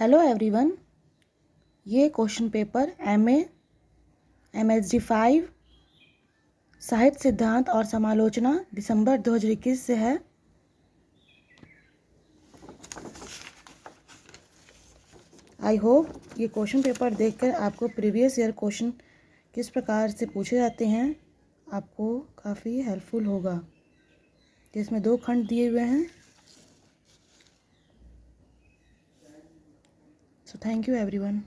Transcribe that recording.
Hello everyone ये question paper M M S D five साहित्य सिद्धांत और समालोचना दिसंबर 2021 से है। आई होप ये क्वेश्चन पेपर देखकर आपको प्रीवियस ईयर क्वेश्चन किस प्रकार से पूछे जाते हैं, आपको काफ़ी हेल्पफुल होगा। जिसमें दो खंड दिए हुए हैं। Thank you everyone.